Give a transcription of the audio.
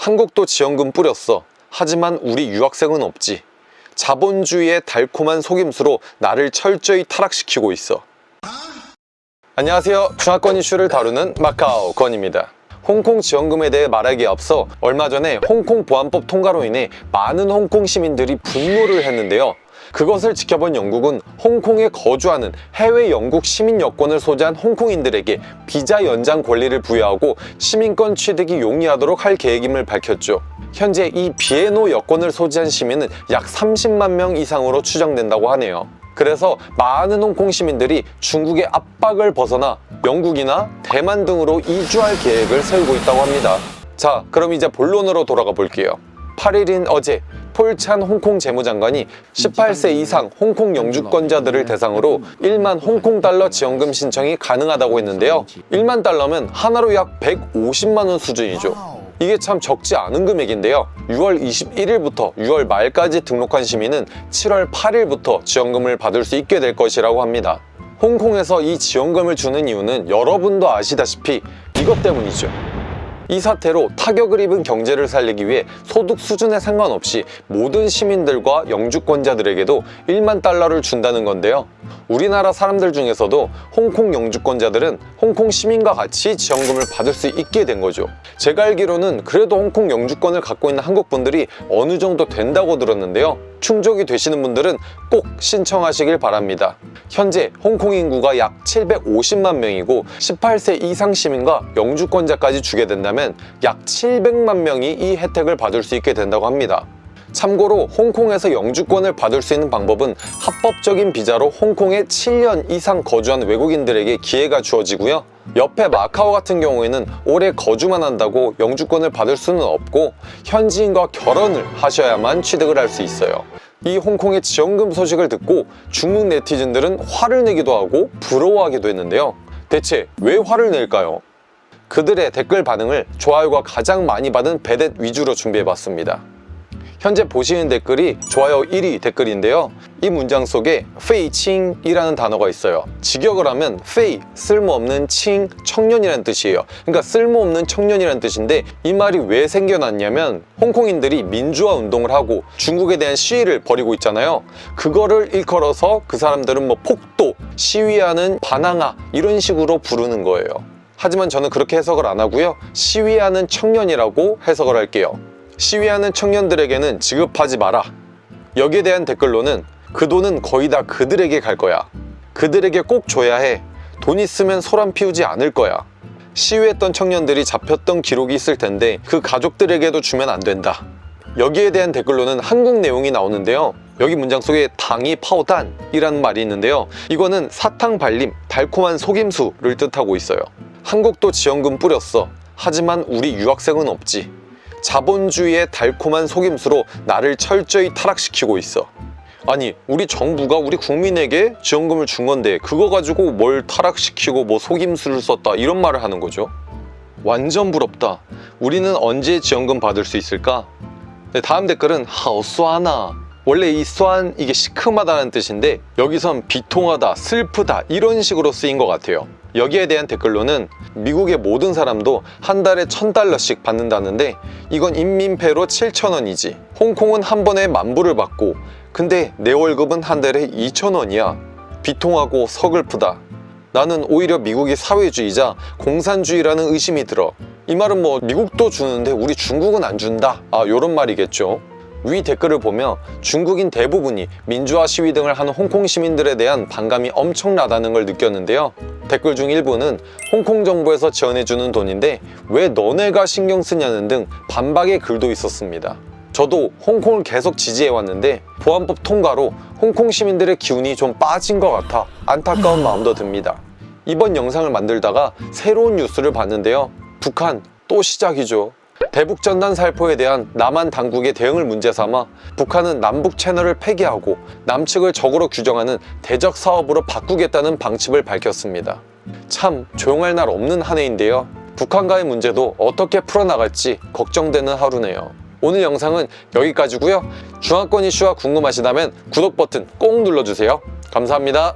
한국도 지원금 뿌렸어. 하지만 우리 유학생은 없지. 자본주의의 달콤한 속임수로 나를 철저히 타락시키고 있어. 안녕하세요. 중화권 이슈를 다루는 마카오 권입니다. 홍콩 지원금에 대해 말하기에 앞서 얼마 전에 홍콩 보안법 통과로 인해 많은 홍콩 시민들이 분노를 했는데요. 그것을 지켜본 영국은 홍콩에 거주하는 해외 영국 시민 여권을 소지한 홍콩인들에게 비자 연장 권리를 부여하고 시민권 취득이 용이하도록 할 계획임을 밝혔죠. 현재 이 비에노 여권을 소지한 시민은 약 30만 명 이상으로 추정된다고 하네요. 그래서 많은 홍콩 시민들이 중국의 압박을 벗어나 영국이나 대만 등으로 이주할 계획을 세우고 있다고 합니다. 자, 그럼 이제 본론으로 돌아가 볼게요. 8일인 어제 폴찬 홍콩 재무장관이 18세 이상 홍콩 영주권자들을 대상으로 1만 홍콩 달러 지원금 신청이 가능하다고 했는데요. 1만 달러면 하나로 약 150만 원 수준이죠. 이게 참 적지 않은 금액인데요. 6월 21일부터 6월 말까지 등록한 시민은 7월 8일부터 지원금을 받을 수 있게 될 것이라고 합니다. 홍콩에서 이 지원금을 주는 이유는 여러분도 아시다시피 이것 때문이죠. 이 사태로 타격을 입은 경제를 살리기 위해 소득 수준에 상관없이 모든 시민들과 영주권자들에게도 1만 달러를 준다는 건데요. 우리나라 사람들 중에서도 홍콩 영주권자들은 홍콩 시민과 같이 지원금을 받을 수 있게 된 거죠. 제가 알기로는 그래도 홍콩 영주권을 갖고 있는 한국 분들이 어느 정도 된다고 들었는데요. 충족이 되시는 분들은 꼭 신청하시길 바랍니다. 현재 홍콩 인구가 약 750만 명이고 18세 이상 시민과 영주권자까지 주게 된다면 약 700만 명이 이 혜택을 받을 수 있게 된다고 합니다. 참고로 홍콩에서 영주권을 받을 수 있는 방법은 합법적인 비자로 홍콩에 7년 이상 거주한 외국인들에게 기회가 주어지고요. 옆에 마카오 같은 경우에는 오래 거주만 한다고 영주권을 받을 수는 없고 현지인과 결혼을 하셔야만 취득을 할 수 있어요. 이 홍콩의 지원금 소식을 듣고 중국 네티즌들은 화를 내기도 하고 부러워하기도 했는데요. 대체 왜 화를 낼까요? 그들의 댓글 반응을 좋아요가 가장 많이 받은 베댓 위주로 준비해봤습니다. 현재 보시는 댓글이 좋아요 1위 댓글인데요. 이 문장 속에 페이칭이라는 단어가 있어요. 직역을 하면 페이, 쓸모없는 칭, 청년이라는 뜻이에요. 그러니까 쓸모없는 청년이라는 뜻인데 이 말이 왜 생겨났냐면 홍콩인들이 민주화 운동을 하고 중국에 대한 시위를 벌이고 있잖아요. 그거를 일컬어서 그 사람들은 뭐 폭도, 시위하는 반항아 이런 식으로 부르는 거예요. 하지만 저는 그렇게 해석을 안 하고요. 시위하는 청년이라고 해석을 할게요. 시위하는 청년들에게는 지급하지 마라. 여기에 대한 댓글로는 그 돈은 거의 다 그들에게 갈 거야. 그들에게 꼭 줘야 해. 돈 있으면 소란 피우지 않을 거야. 시위했던 청년들이 잡혔던 기록이 있을 텐데 그 가족들에게도 주면 안 된다. 여기에 대한 댓글로는 한국 내용이 나오는데요. 여기 문장 속에 당이 파오단이라는 말이 있는데요. 이거는 사탕 발림, 달콤한 속임수를 뜻하고 있어요. 한국도 지원금 뿌렸어. 하지만 우리 유학생은 없지. 자본주의의 달콤한 속임수로 나를 철저히 타락시키고 있어. 아니 우리 정부가 우리 국민에게 지원금을 준 건데 그거 가지고 뭘 타락시키고 뭐 속임수를 썼다 이런 말을 하는 거죠. 완전 부럽다. 우리는 언제 지원금 받을 수 있을까? 네, 다음 댓글은 하오수아나 원래 이 수안 이게 시큼하다는 뜻인데 여기선 비통하다, 슬프다 이런 식으로 쓰인 것 같아요. 여기에 대한 댓글로는 미국의 모든 사람도 한 달에 천달러씩 받는다는데 이건 인민폐로 7천원이지. 홍콩은 한 번에 만불을 받고 근데 내 월급은 한 달에 2천원이야. 비통하고 서글프다. 나는 오히려 미국이 사회주의자 공산주의라는 의심이 들어. 이 말은 뭐 미국도 주는데 우리 중국은 안 준다. 아 요런 말이겠죠 위 댓글을 보며 중국인 대부분이 민주화 시위 등을 하는 홍콩 시민들에 대한 반감이 엄청나다는 걸 느꼈는데요. 댓글 중 일부는 홍콩 정부에서 지원해주는 돈인데 왜 너네가 신경 쓰냐는 등 반박의 글도 있었습니다. 저도 홍콩을 계속 지지해왔는데 보안법 통과로 홍콩 시민들의 기운이 좀 빠진 것 같아 안타까운 마음도 듭니다. 이번 영상을 만들다가 새로운 뉴스를 봤는데요. 북한 또 시작이죠. 대북 전단 살포에 대한 남한 당국의 대응을 문제 삼아 북한은 남북 채널을 폐기하고 남측을 적으로 규정하는 대적 사업으로 바꾸겠다는 방침을 밝혔습니다. 참 조용할 날 없는 한 해인데요. 북한과의 문제도 어떻게 풀어나갈지 걱정되는 하루네요. 오늘 영상은 여기까지고요. 중화권 이슈가 궁금하시다면 구독 버튼 꼭 눌러주세요. 감사합니다.